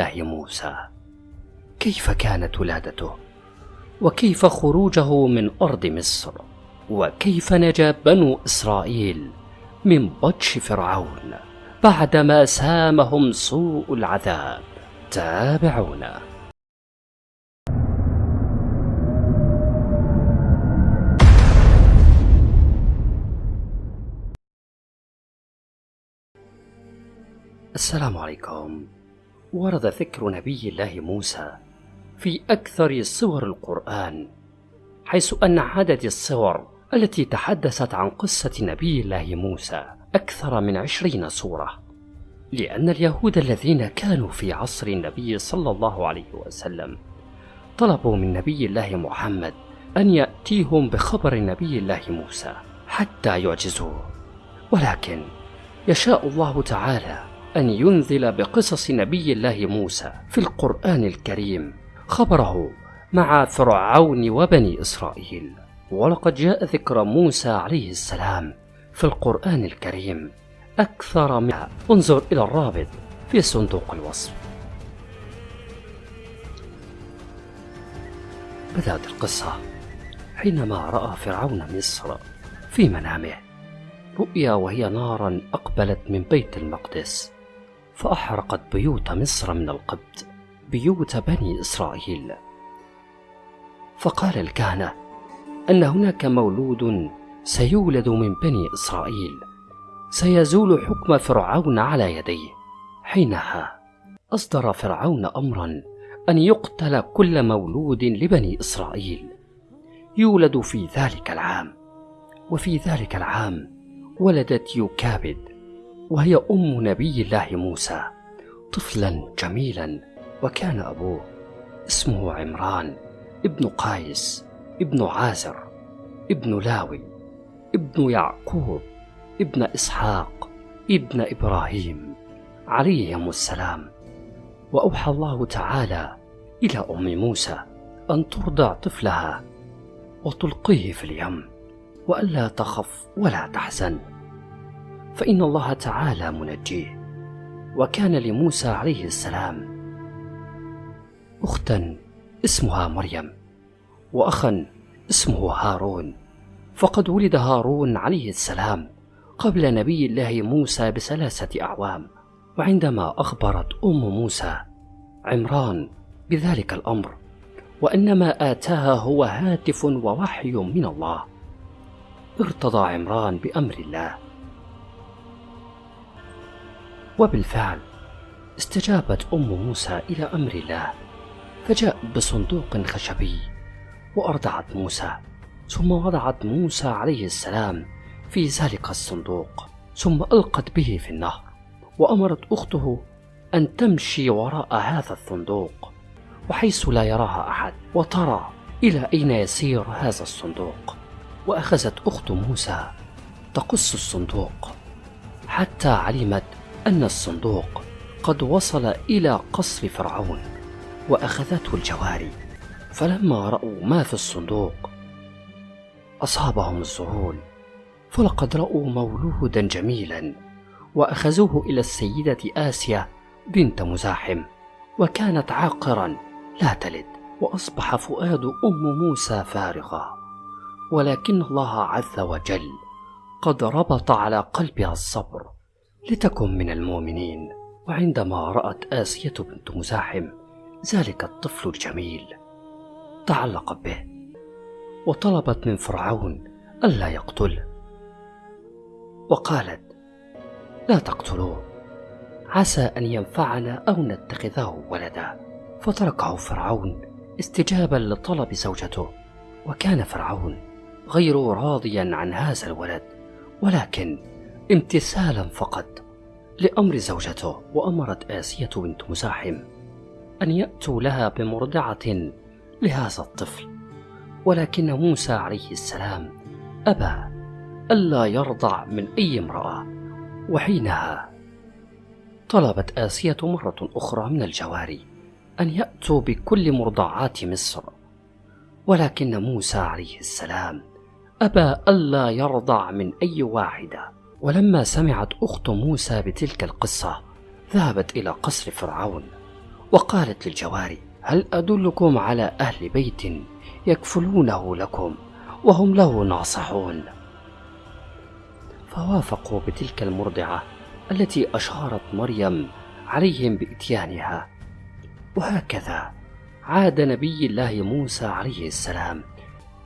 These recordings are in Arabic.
الله موسى؟ كيف كانت ولادته؟ وكيف خروجه من أرض مصر؟ وكيف نجا بنو إسرائيل من بطش فرعون بعدما سامهم سوء العذاب؟ تابعونا. السلام عليكم. ورد ذكر نبي الله موسى في أكثر صور القرآن حيث أن عدد الصور التي تحدثت عن قصة نبي الله موسى أكثر من عشرين صورة لأن اليهود الذين كانوا في عصر النبي صلى الله عليه وسلم طلبوا من نبي الله محمد أن يأتيهم بخبر نبي الله موسى حتى يعجزوه ولكن يشاء الله تعالى أن ينزل بقصص نبي الله موسى في القرآن الكريم. خبره مع فرعون وبني إسرائيل. ولقد جاء ذكر موسى عليه السلام في القرآن الكريم. أكثر من انظر إلى الرابط في صندوق الوصف. بدأت القصة حينما رأى فرعون مصر في منامه رؤيا وهي نارا أقبلت من بيت المقدس. فأحرقت بيوت مصر من القبط بيوت بني إسرائيل. فقال الكهنة أن هناك مولود سيولد من بني إسرائيل. سيزول حكم فرعون على يديه. حينها أصدر فرعون أمرا أن يقتل كل مولود لبني إسرائيل. يولد في ذلك العام وفي ذلك العام ولدت يوكابد وهي أم نبي الله موسى طفلا جميلا وكان أبوه اسمه عمران ابن قايس ابن عازر ابن لاوي ابن يعقوب ابن إسحاق ابن إبراهيم عليهم السلام. وأوحى الله تعالى إلى أم موسى أن ترضع طفلها وتلقيه في اليم وألا تخف ولا تحزن. فإن الله تعالى منجيه. وكان لموسى عليه السلام أختا اسمها مريم وأخا اسمه هارون. فقد ولد هارون عليه السلام قبل نبي الله موسى بثلاثة أعوام وعندما أخبرت أم موسى عمران بذلك الأمر وأنما آتاها هو هاتف ووحي من الله. ارتضى عمران بأمر الله. وبالفعل استجابت أم موسى إلى أمر الله فجاء بصندوق خشبي وأرضعت موسى ثم وضعت موسى عليه السلام في ذلك الصندوق ثم ألقت به في النهر وأمرت أخته أن تمشي وراء هذا الصندوق وحيث لا يراها أحد وترى إلى أين يسير هذا الصندوق وأخذت أخت موسى تقص الصندوق حتى علمت أن الصندوق قد وصل إلى قصر فرعون وأخذته الجواري. فلما رأوا ما في الصندوق أصابهم الذهول فلقد رأوا مولودا جميلا وأخذوه إلى السيدة آسيا بنت مزاحم وكانت عاقرا لا تلد وأصبح فؤاد أم موسى فارغا ولكن الله عز وجل قد ربط على قلبها الصبر لتكن من المؤمنين وعندما رأت آسية بنت مزاحم ذلك الطفل الجميل. تعلقت به وطلبت من فرعون ألا يقتله وقالت لا تقتلوه عسى أن ينفعنا أو نتخذه ولدا. فتركه فرعون استجابا لطلب زوجته. وكان فرعون غير راضيا عن هذا الولد ولكن امتثالا فقط لأمر زوجته وأمرت آسية بنت مزاحم أن يأتوا لها بمرضعة لهذا الطفل ولكن موسى عليه السلام أبى ألا يرضع من أي امرأة وحينها طلبت آسية مرة أخرى من الجواري أن يأتوا بكل مرضعات مصر ولكن موسى عليه السلام أبى ألا يرضع من أي واحدة. ولما سمعت أخت موسى بتلك القصة ذهبت إلى قصر فرعون وقالت للجواري هل أدلكم على أهل بيت يكفلونه لكم وهم له ناصحون؟ فوافقوا بتلك المرضعة التي أشارت مريم عليهم بإتيانها. وهكذا عاد نبي الله موسى عليه السلام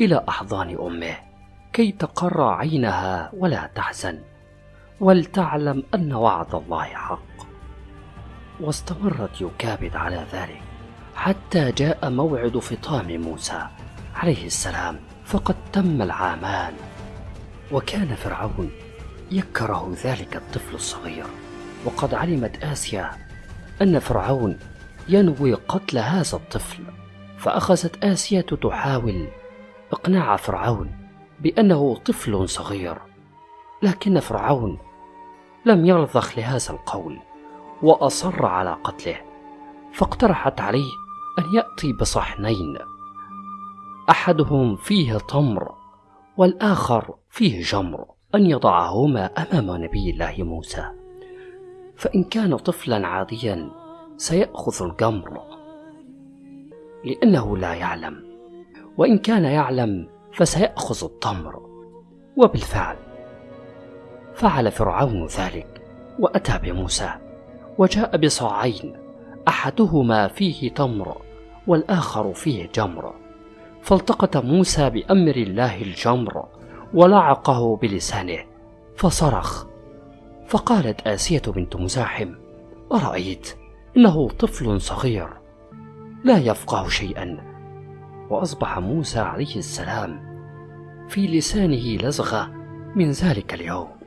إلى أحضان أمه كي تقر عينها ولا تحزن. ولتعلم أن وعد الله حق. واستمرت يكابد على ذلك حتى جاء موعد فطام موسى عليه السلام فقد تم العامان. وكان فرعون يكره ذلك الطفل الصغير. وقد علمت آسيا أن فرعون ينوي قتل هذا الطفل فأخذت آسيا تحاول إقناع فرعون بأنه طفل صغير. لكن فرعون لم يرضخ لهذا القول وأصر على قتله فاقترحت عليه أن يأتي بصحنين. أحدهم فيه تمر والآخر فيه جمر أن يضعهما أمام نبي الله موسى. فإن كان طفلا عاديا سيأخذ الجمر. لأنه لا يعلم وإن كان يعلم فسيأخذ التمر. وبالفعل فعل فرعون ذلك وأتى بموسى وجاء بصاعين أحدهما فيه تمر والآخر فيه جمر. فالتقط موسى بأمر الله الجمر ولعقه بلسانه فصرخ. فقالت آسية بنت مزاحم أرأيت؟ إنه طفل صغير. لا يفقه شيئا. وأصبح موسى عليه السلام. في لسانه لزغة من ذلك اليوم.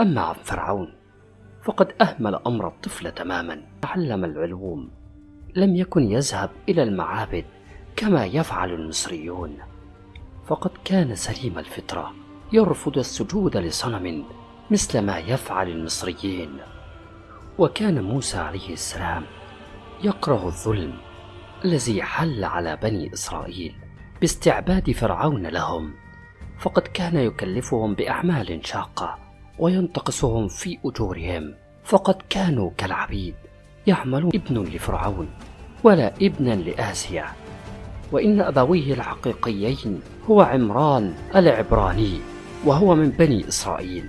أما عن فرعون فقد أهمل أمر الطفل تماما. تعلم العلوم لم يكن يذهب إلى المعابد كما يفعل المصريون. فقد كان سليم الفطرة يرفض السجود لصنم مثل ما يفعل المصريين. وكان موسى عليه السلام يكره الظلم الذي حل على بني إسرائيل باستعباد فرعون لهم. فقد كان يكلفهم بأعمال شاقة. وينتقصهم في أجورهم. فقد كانوا كالعبيد يعملون ابن لفرعون ولا ابنا لآسيا. وإن أبويه الحقيقيين هو عمران العبراني وهو من بني إسرائيل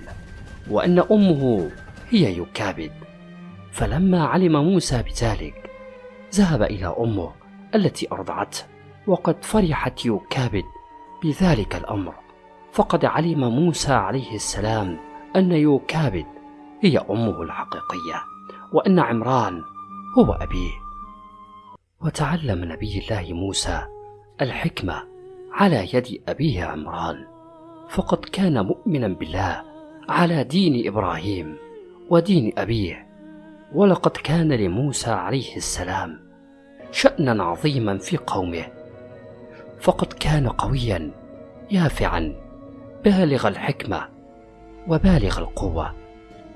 وأن أمه هي يكابد. فلما علم موسى بذلك ذهب إلى أمه التي أرضعته وقد فرحت يكابد بذلك الأمر. فقد علم موسى عليه السلام أن يوكابد هي أمه الحقيقية وأن عمران هو أبيه. وتعلم نبي الله موسى الحكمة على يد أبيه عمران فقد كان مؤمنا بالله على دين إبراهيم ودين أبيه ولقد كان لموسى عليه السلام شأنا عظيما في قومه. فقد كان قويا يافعا بالغ الحكمة وبالغ القوة.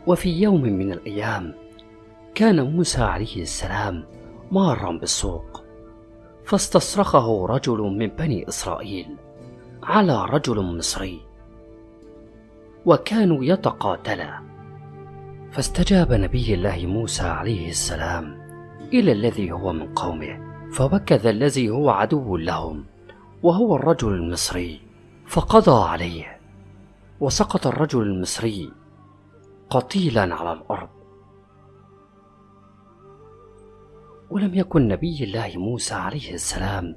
وفي يوم من الأيام كان موسى عليه السلام مارا بالسوق فاستصرخه رجل من بني إسرائيل على رجل مصري وكانوا يتقاتلا. فاستجاب نبي الله موسى عليه السلام إلى الذي هو من قومه فوكذ الذي هو عدو لهم وهو الرجل المصري فقضى عليه. وسقط الرجل المصري قتيلا على الأرض. ولم يكن نبي الله موسى عليه السلام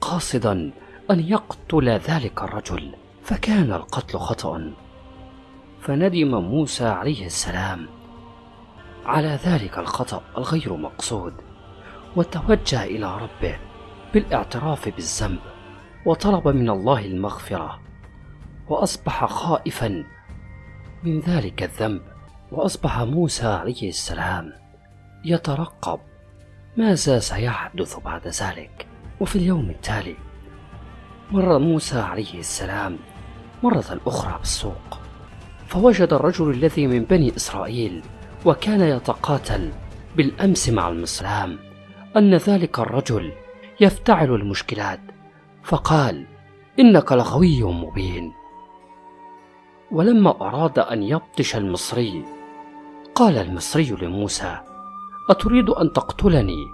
قاصدا أن يقتل ذلك الرجل فكان القتل خطأ فندم موسى عليه السلام على ذلك الخطأ الغير مقصود وتوجه إلى ربه بالإعتراف بالذنب وطلب من الله المغفرة وأصبح خائفا من ذلك الذنب. وأصبح موسى عليه السلام يترقب. ماذا سيحدث بعد ذلك؟ وفي اليوم التالي مر موسى عليه السلام مرة أخرى بالسوق فوجد الرجل الذي من بني إسرائيل وكان يتقاتل بالأمس مع المسلام أن ذلك الرجل يفتعل المشكلات. فقال إنك لغوي مبين. ولما أراد أن يبطش المصري قال المصري لموسى أتريد أن تقتلني؟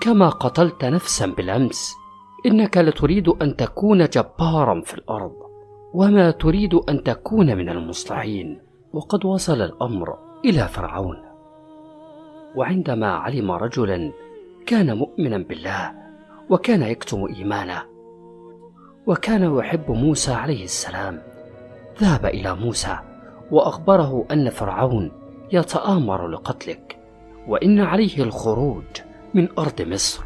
كما قتلت نفسا بالأمس إنك لتريد أن تكون جبارا في الأرض وما تريد أن تكون من المصلحين. وقد وصل الأمر إلى فرعون. وعندما علم رجلا كان مؤمنا بالله وكان يكتم إيمانه وكان يحب موسى عليه السلام. ذهب إلى موسى وأخبره أن فرعون يتآمر لقتلك وإن عليه الخروج من أرض مصر.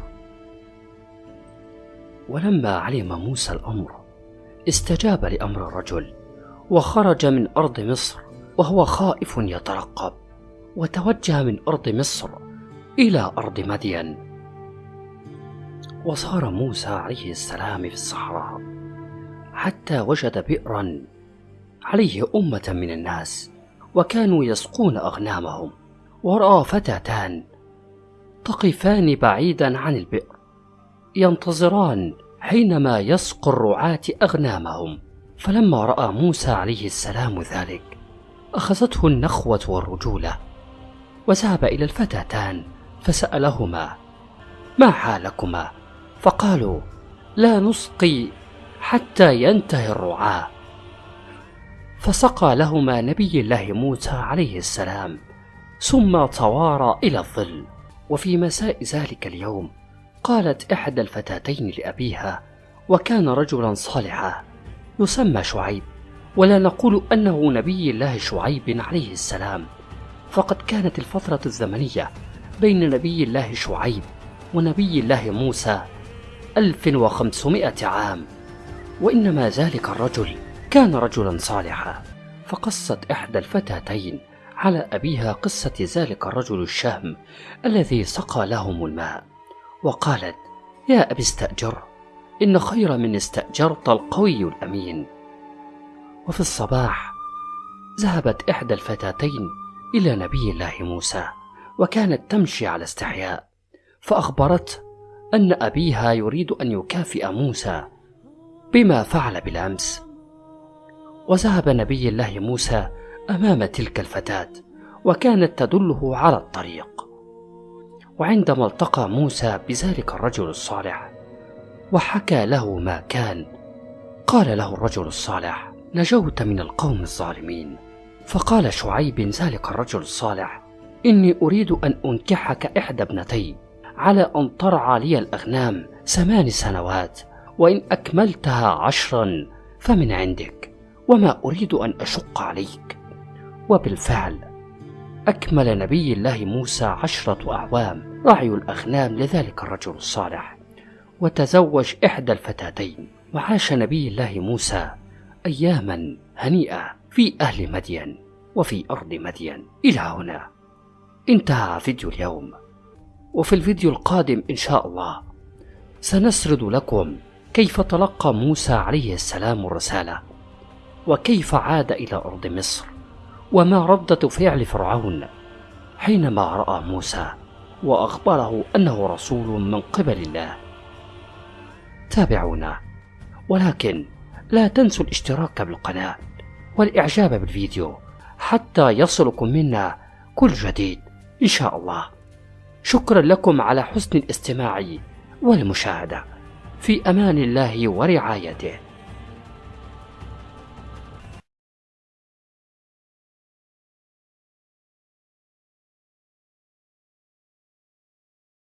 ولما علم موسى الأمر استجاب لأمر الرجل وخرج من أرض مصر وهو خائف يترقب وتوجه من أرض مصر إلى أرض مدين. وصار موسى عليه السلام في الصحراء حتى وجد بئرا عليه أمة من الناس وكانوا يسقون أغنامهم ورأى فتاتان تقفان بعيدا عن البئر ينتظران حينما يسقي الرعاة أغنامهم. فلما رأى موسى عليه السلام ذلك أخذته النخوة والرجولة وذهب إلى الفتاتان فسألهما ما حالكما؟ فقالوا لا نسقي حتى ينتهي الرعاة. فسقى لهما نبي الله موسى عليه السلام ثم توارى إلى الظل. وفي مساء ذلك اليوم قالت إحدى الفتاتين لأبيها وكان رجلا صالحا يسمى شعيب ولا نقول أنه نبي الله شعيب عليه السلام. فقد كانت الفترة الزمنية بين نبي الله شعيب ونبي الله موسى ألف وخمسمائة عام وإنما ذلك الرجل كان رجلا صالحا فقصت إحدى الفتاتين على أبيها قصة ذلك الرجل الشهم الذي سقى لهم الماء وقالت يا أبي استأجر إن خير من استأجرت القوي الأمين. وفي الصباح ذهبت إحدى الفتاتين إلى نبي الله موسى وكانت تمشي على استحياء فأخبرته أن أبيها يريد أن يكافئ موسى بما فعل بالأمس. وذهب نبي الله موسى أمام تلك الفتاة وكانت تدله على الطريق. وعندما التقى موسى بذلك الرجل الصالح وحكى له ما كان قال له الرجل الصالح نجوت من القوم الظالمين. فقال شعيب ذلك الرجل الصالح إني أريد أن أنكحك إحدى ابنتي على أن ترعى لي الأغنام ثمان سنوات وإن أكملتها عشرا فمن عندك. وما أريد أن أشق عليك. وبالفعل أكمل نبي الله موسى عشرة أعوام رعي الأغنام لذلك الرجل الصالح وتزوج إحدى الفتاتين وعاش نبي الله موسى أياما هنيئة في أهل مدين وفي أرض مدين. إلى هنا. انتهى فيديو اليوم. وفي الفيديو القادم إن شاء الله سنسرد لكم كيف تلقى موسى عليه السلام الرسالة. وكيف عاد إلى أرض مصر؟ وما ردة فعل فرعون حينما رأى موسى وأخبره أنه رسول من قبل الله. تابعونا ولكن لا تنسوا الاشتراك بالقناة والإعجاب بالفيديو حتى يصلكم منا كل جديد إن شاء الله. شكرا لكم على حسن الاستماع والمشاهدة. في أمان الله ورعايته.